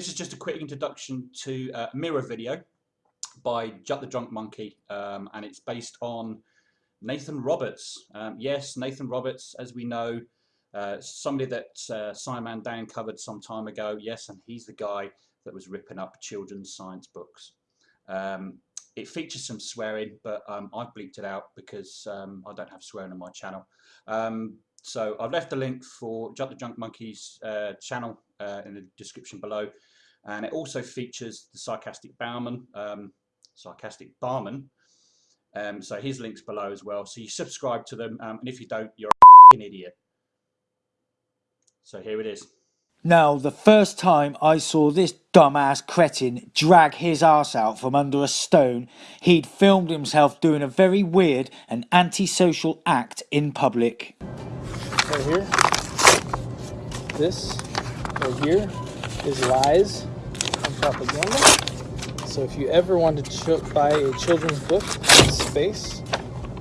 this is just a quick introduction to uh, a mirror video by Jut the Drunk Monkey, um, and it's based on Nathan Roberts. Um, yes, Nathan Roberts, as we know, uh, somebody that uh, SciManDan covered some time ago. Yes, and he's the guy that was ripping up children's science books. Um, it features some swearing, but um, I've bleeped it out because um, I don't have swearing on my channel. Um, so I've left a link for Jut the Junk Monkey's uh, channel uh, in the description below. And it also features the sarcastic barman, um, sarcastic barman. Um, so his link's below as well. So you subscribe to them, um, and if you don't, you're an idiot. So here it is. Now, the first time I saw this dumbass cretin drag his ass out from under a stone, he'd filmed himself doing a very weird and antisocial act in public. Right here, this right here is lies and propaganda. So if you ever want to buy a children's book in space,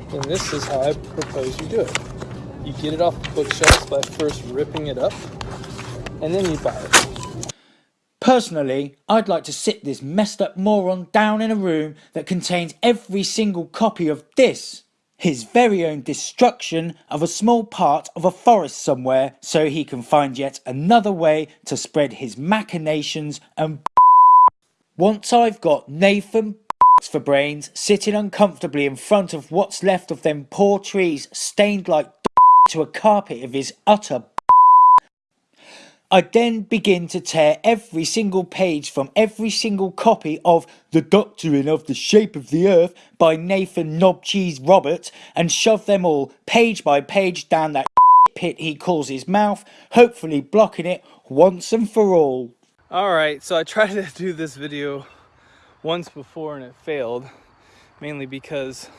then this is how I propose you do it. You get it off the bookshelves by first ripping it up and then you buy it. Personally, I'd like to sit this messed up moron down in a room that contains every single copy of this, his very own destruction of a small part of a forest somewhere so he can find yet another way to spread his machinations and Once I've got Nathan for brains sitting uncomfortably in front of what's left of them poor trees stained like to a carpet of his utter I then begin to tear every single page from every single copy of The Doctrine of the Shape of the Earth by Nathan Knobcheese Robert and shove them all page by page down that pit he calls his mouth, hopefully blocking it once and for all. Alright, so I tried to do this video once before and it failed, mainly because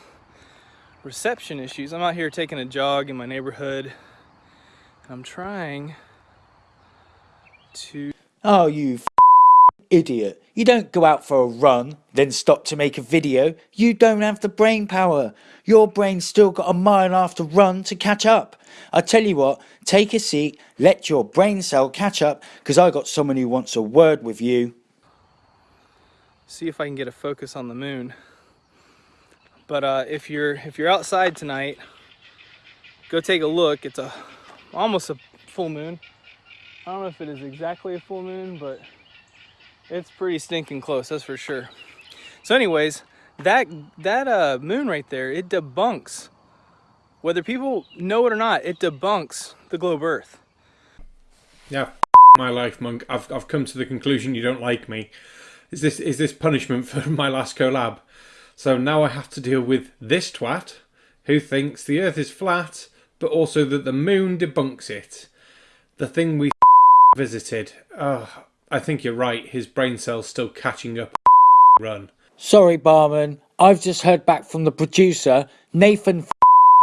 reception issues. I'm out here taking a jog in my neighborhood. I'm trying to... Oh, you idiot. You don't go out for a run, then stop to make a video. You don't have the brain power. Your brain's still got a mile and a half to run to catch up. I tell you what, take a seat, let your brain cell catch up, because I got someone who wants a word with you. See if I can get a focus on the moon. But uh, if you're if you're outside tonight, go take a look. It's a almost a full moon. I don't know if it is exactly a full moon, but it's pretty stinking close, that's for sure. So anyways, that, that uh, moon right there, it debunks, whether people know it or not, it debunks the globe earth. Yeah, my life, monk. I've, I've come to the conclusion you don't like me. Is this, is this punishment for my last collab? So now I have to deal with this twat, who thinks the earth is flat, but also that the moon debunks it. The thing we visited. Oh, I think you're right. His brain cell's still catching up. Run. Sorry, barman. I've just heard back from the producer. Nathan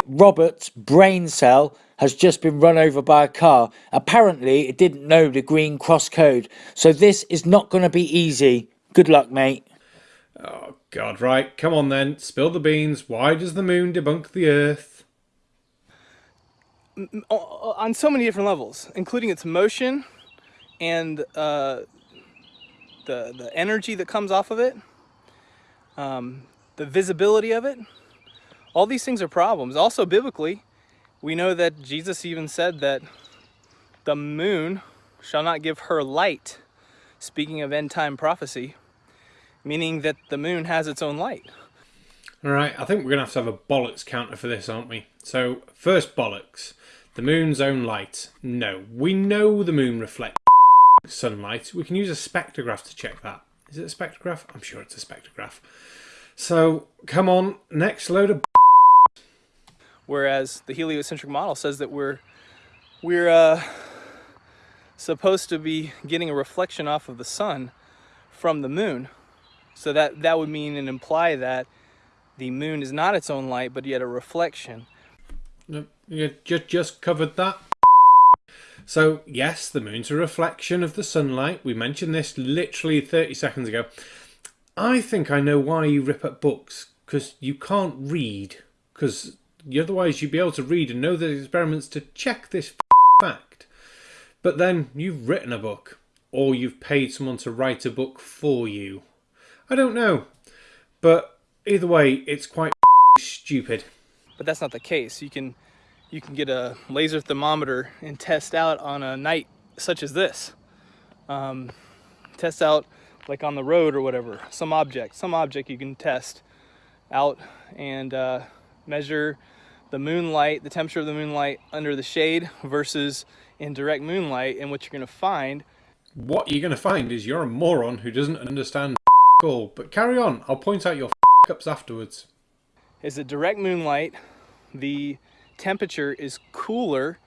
Roberts' brain cell has just been run over by a car. Apparently, it didn't know the green cross code. So this is not going to be easy. Good luck, mate. Oh, God, right. Come on then. Spill the beans. Why does the moon debunk the Earth? On so many different levels, including its motion, and uh, the, the energy that comes off of it, um, the visibility of it, all these things are problems. Also biblically, we know that Jesus even said that the moon shall not give her light, speaking of end time prophecy, meaning that the moon has its own light. All right, I think we're going to have to have a bollocks counter for this, aren't we? So, first bollocks, the moon's own light. No, we know the moon reflects sunlight. We can use a spectrograph to check that. Is it a spectrograph? I'm sure it's a spectrograph. So, come on, next load of Whereas the heliocentric model says that we're we're uh, supposed to be getting a reflection off of the sun from the moon. So that, that would mean and imply that the moon is not its own light, but yet a reflection. You just, just covered that. So yes, the moon's a reflection of the sunlight. We mentioned this literally 30 seconds ago. I think I know why you rip up books, because you can't read. Because otherwise you'd be able to read and know the experiments to check this fact. But then you've written a book, or you've paid someone to write a book for you. I don't know. But either way, it's quite stupid. But that's not the case. You can you can get a laser thermometer and test out on a night such as this. Um, test out like on the road or whatever, some object, some object you can test out and uh, measure the moonlight, the temperature of the moonlight under the shade versus in direct moonlight. And what you're going to find. What you're going to find is you're a moron who doesn't understand all. But carry on, I'll point out your ups afterwards. Is that direct moonlight, the temperature is cooler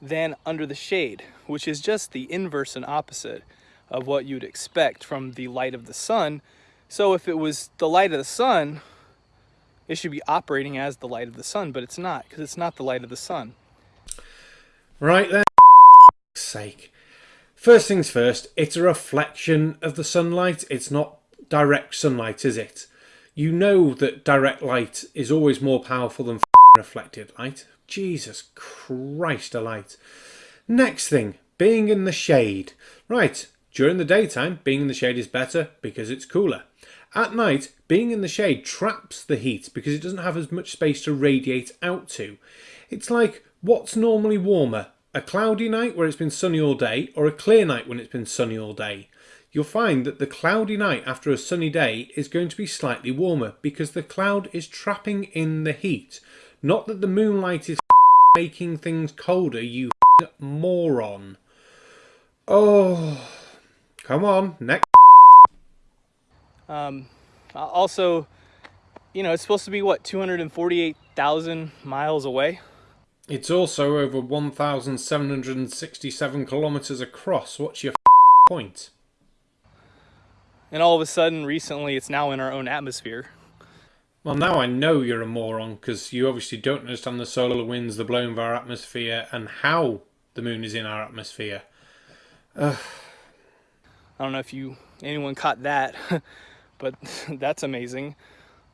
than under the shade, which is just the inverse and opposite of what you'd expect from the light of the sun. So if it was the light of the sun, it should be operating as the light of the sun, but it's not because it's not the light of the sun. Right then, sake. First things first, it's a reflection of the sunlight. It's not direct sunlight, is it? You know that direct light is always more powerful than reflected light. Jesus Christ a light. Next thing, being in the shade. Right, during the daytime, being in the shade is better because it's cooler. At night, being in the shade traps the heat because it doesn't have as much space to radiate out to. It's like, what's normally warmer? A cloudy night where it's been sunny all day or a clear night when it's been sunny all day? You'll find that the cloudy night after a sunny day is going to be slightly warmer because the cloud is trapping in the heat. Not that the moonlight is making things colder, you moron. Oh, come on, next. Um, also, you know, it's supposed to be what 248,000 miles away. It's also over 1,767 kilometers across. What's your point? And all of a sudden, recently, it's now in our own atmosphere. Well, now I know you're a moron because you obviously don't understand the solar winds, the blowing of our atmosphere, and how the moon is in our atmosphere. I don't know if you anyone caught that, but that's amazing.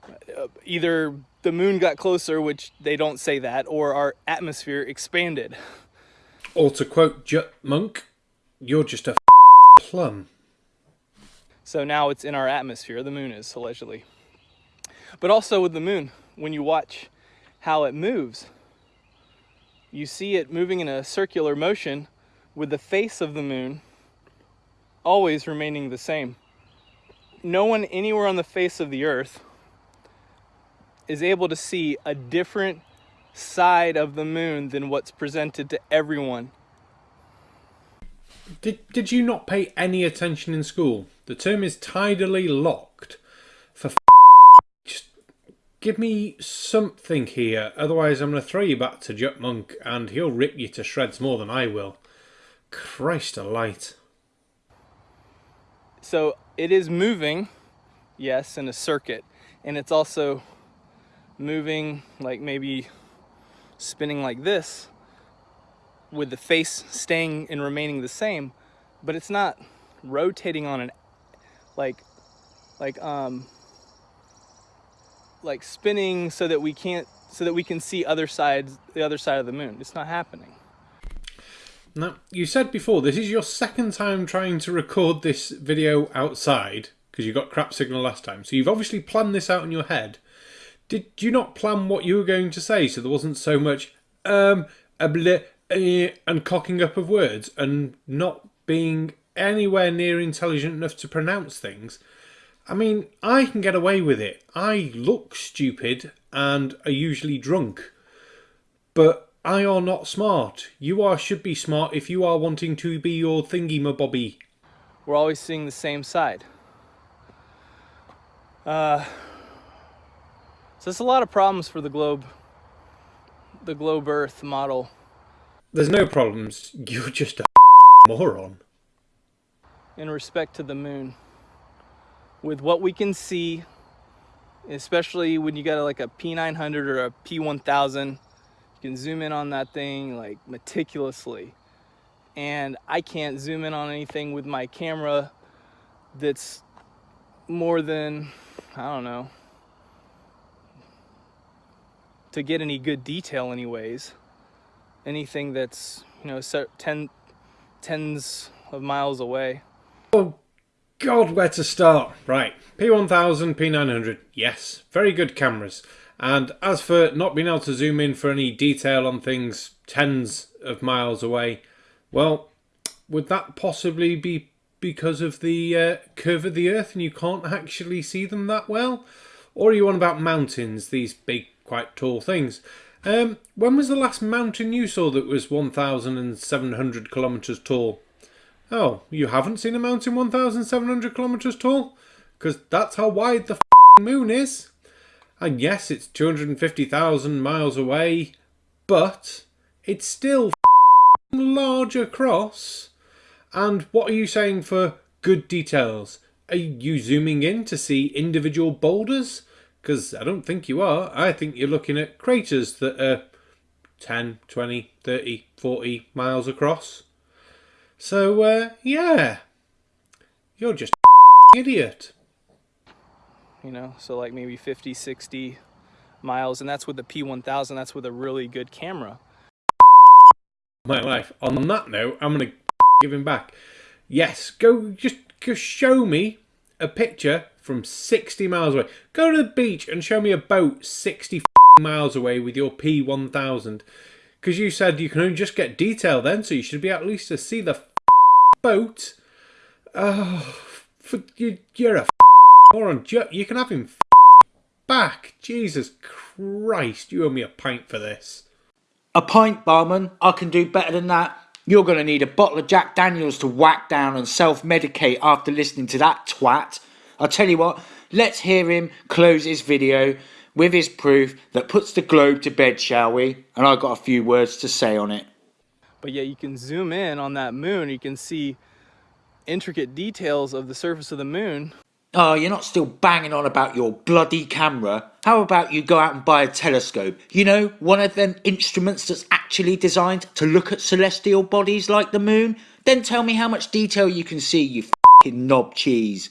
Uh, either the moon got closer, which they don't say that, or our atmosphere expanded. Or to quote Jut Monk, you're just a plum. So now it's in our atmosphere, the moon is, allegedly. But also with the moon, when you watch how it moves, you see it moving in a circular motion with the face of the moon always remaining the same. No one anywhere on the face of the earth is able to see a different side of the moon than what's presented to everyone did, did you not pay any attention in school? The term is tidally locked. Give me something here, otherwise I'm going to throw you back to Jut Monk and he'll rip you to shreds more than I will. Christ alight. So it is moving, yes, in a circuit, and it's also moving like maybe spinning like this with the face staying and remaining the same, but it's not rotating on an like like um like spinning so that we can't so that we can see other sides the other side of the moon. It's not happening. Now, you said before this is your second time trying to record this video outside because you got crap signal last time. So you've obviously planned this out in your head. Did you not plan what you were going to say so there wasn't so much um bleh, and cocking up of words and not being anywhere near intelligent enough to pronounce things. I mean, I can get away with it. I look stupid and are usually drunk. But I are not smart. You are should be smart if you are wanting to be your thingy my bobby. We're always seeing the same side. Uh, so it's a lot of problems for the globe, the globe Earth model. There's no problems. You're just a moron. In respect to the moon, with what we can see, especially when you got like a P900 or a P1000, you can zoom in on that thing like meticulously. And I can't zoom in on anything with my camera that's more than, I don't know, to get any good detail anyways anything that's you know ten, tens of miles away. Oh, God, where to start? Right, P1000, P900, yes, very good cameras. And as for not being able to zoom in for any detail on things tens of miles away, well, would that possibly be because of the uh, curve of the Earth and you can't actually see them that well? Or are you on about mountains, these big, quite tall things? Um, when was the last mountain you saw that was 1,700 kilometres tall? Oh, you haven't seen a mountain 1,700 kilometres tall? Because that's how wide the moon is. And yes, it's 250,000 miles away, but it's still large across. And what are you saying for good details? Are you zooming in to see individual boulders? Because I don't think you are. I think you're looking at craters that are 10, 20, 30, 40 miles across. So, uh, yeah. You're just idiot you know, so like maybe 50, 60 miles, and that's with the P1000, that's with a really good camera. My life. On that note, I'm going to give him back. Yes, go just, just show me a picture from 60 miles away. Go to the beach and show me a boat 60 miles away with your P1000. Because you said you can only just get detail then, so you should be at least to see the boat. Oh, for, you, you're a moron. You can have him back. Jesus Christ, you owe me a pint for this. A pint, barman? I can do better than that. You're going to need a bottle of Jack Daniels to whack down and self-medicate after listening to that twat. I'll tell you what, let's hear him close his video with his proof that puts the globe to bed, shall we? And I've got a few words to say on it. But yeah, you can zoom in on that moon, you can see intricate details of the surface of the moon. Oh, you're not still banging on about your bloody camera. How about you go out and buy a telescope? You know, one of them instruments that's actually designed to look at celestial bodies like the moon? Then tell me how much detail you can see, you fucking knob cheese.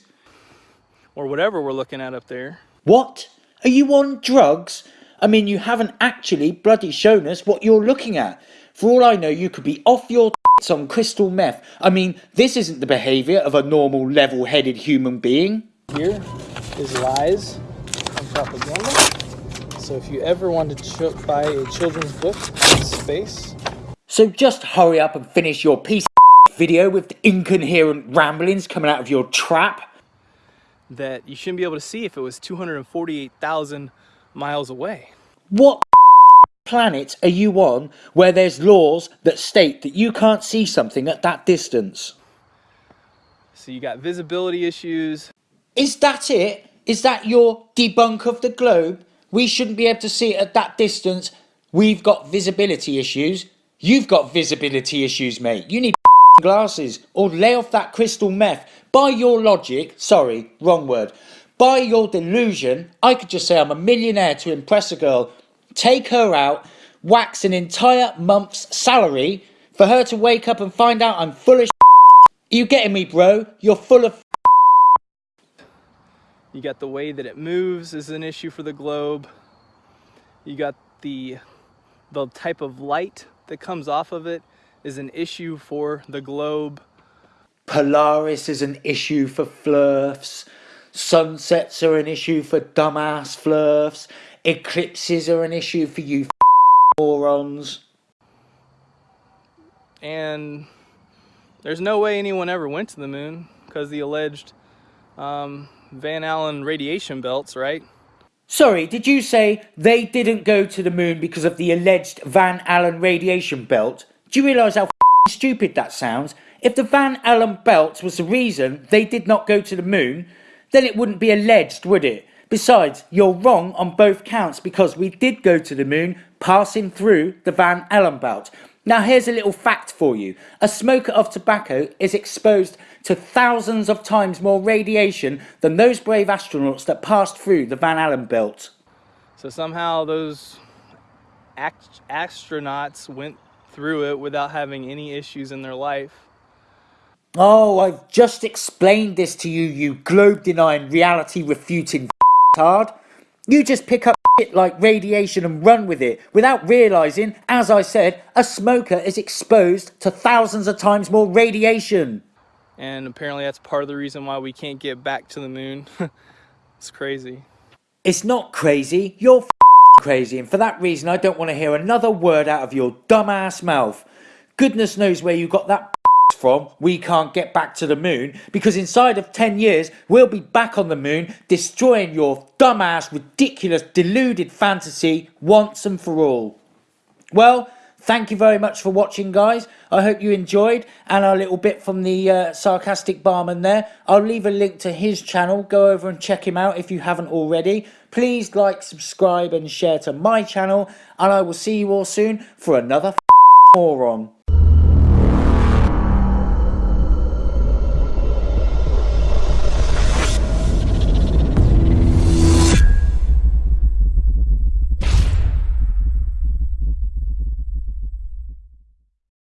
Or whatever we're looking at up there. What? Are you on drugs? I mean, you haven't actually bloody shown us what you're looking at. For all I know, you could be off your on crystal meth. I mean, this isn't the behaviour of a normal, level-headed human being. Here is lies and propaganda. So if you ever want to buy a children's book in space... So just hurry up and finish your piece video with the incoherent ramblings coming out of your trap. That you shouldn't be able to see if it was 248,000 miles away. What planet are you on where there's laws that state that you can't see something at that distance? So you got visibility issues, is that it? Is that your debunk of the globe? We shouldn't be able to see it at that distance. We've got visibility issues. You've got visibility issues, mate. You need glasses or lay off that crystal meth. By your logic, sorry, wrong word. By your delusion, I could just say I'm a millionaire to impress a girl, take her out, wax an entire month's salary for her to wake up and find out I'm full of Are you getting me, bro? You're full of you got the way that it moves is an issue for the globe. You got the, the type of light that comes off of it is an issue for the globe. Polaris is an issue for flerfs. Sunsets are an issue for dumbass flerfs. Eclipses are an issue for you morons. And there's no way anyone ever went to the moon because the alleged um, Van Allen radiation belts, right? Sorry, did you say they didn't go to the moon because of the alleged Van Allen radiation belt? Do you realise how stupid that sounds? If the Van Allen belt was the reason they did not go to the moon, then it wouldn't be alleged, would it? Besides, you're wrong on both counts because we did go to the moon passing through the Van Allen belt. Now here's a little fact for you. A smoker of tobacco is exposed to thousands of times more radiation than those brave astronauts that passed through the Van Allen belt. So somehow those astronauts went through it without having any issues in their life. Oh, I've just explained this to you, you globe-denying, reality-refuting hard. You just pick up shit like radiation and run with it without realising, as I said, a smoker is exposed to thousands of times more radiation. and apparently that's part of the reason why we can't get back to the moon. it's crazy. It's not crazy, you're crazy, and for that reason I don't want to hear another word out of your dumbass mouth. Goodness knows where you got that from, we can't get back to the moon, because inside of 10 years we'll be back on the moon, destroying your dumbass, ridiculous, deluded fantasy once and for all. Well, thank you very much for watching, guys. I hope you enjoyed, and a little bit from the uh, sarcastic barman there. I'll leave a link to his channel. Go over and check him out if you haven't already. Please like, subscribe, and share to my channel, and I will see you all soon for another moron.